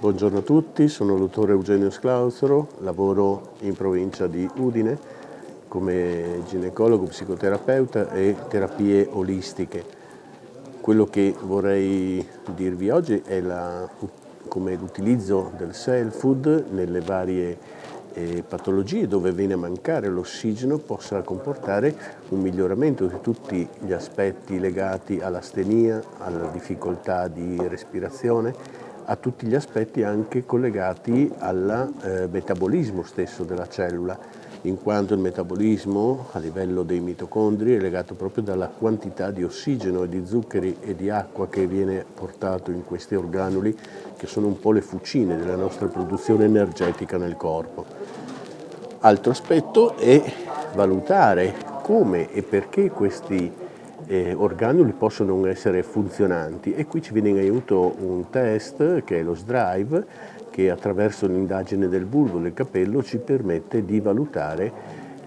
Buongiorno a tutti, sono il dottore Eugenio Sclausero, lavoro in provincia di Udine come ginecologo, psicoterapeuta e terapie olistiche. Quello che vorrei dirvi oggi è la, come l'utilizzo del cell food nelle varie eh, patologie dove viene a mancare l'ossigeno possa comportare un miglioramento di tutti gli aspetti legati all'astenia, alla difficoltà di respirazione a tutti gli aspetti anche collegati al eh, metabolismo stesso della cellula, in quanto il metabolismo a livello dei mitocondri è legato proprio dalla quantità di ossigeno e di zuccheri e di acqua che viene portato in questi organuli, che sono un po' le fucine della nostra produzione energetica nel corpo. Altro aspetto è valutare come e perché questi eh, organuli possono non essere funzionanti. E qui ci viene in aiuto un test che è lo SDRIVE che attraverso l'indagine del bulbo del capello ci permette di valutare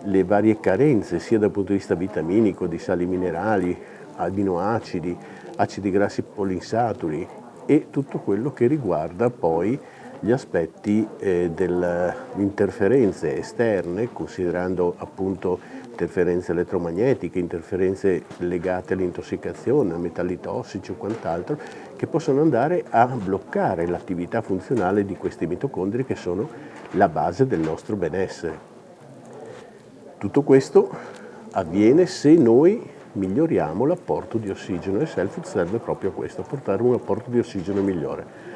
le varie carenze sia dal punto di vista vitaminico, di sali minerali, aminoacidi, acidi grassi polinsaturi e tutto quello che riguarda poi gli aspetti eh, delle interferenze esterne, considerando appunto interferenze elettromagnetiche, interferenze legate all'intossicazione, a metalli tossici o quant'altro, che possono andare a bloccare l'attività funzionale di questi mitocondri che sono la base del nostro benessere. Tutto questo avviene se noi miglioriamo l'apporto di ossigeno e Selfood serve proprio a questo, a portare un apporto di ossigeno migliore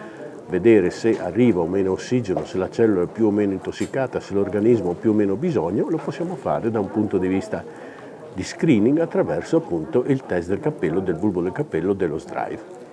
vedere se arriva o meno ossigeno, se la cellula è più o meno intossicata, se l'organismo ha più o meno bisogno, lo possiamo fare da un punto di vista di screening attraverso appunto il test del cappello, del bulbo del cappello, dello SDRIVE.